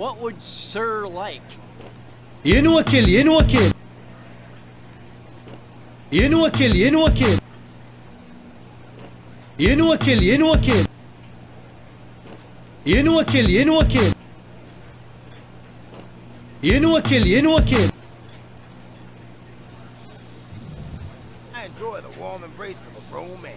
What would Sir like? Yeni vakil, yeni vakil. Yeni vakil, yeni vakil. Yeni vakil, I enjoy the warm embrace of a grown man.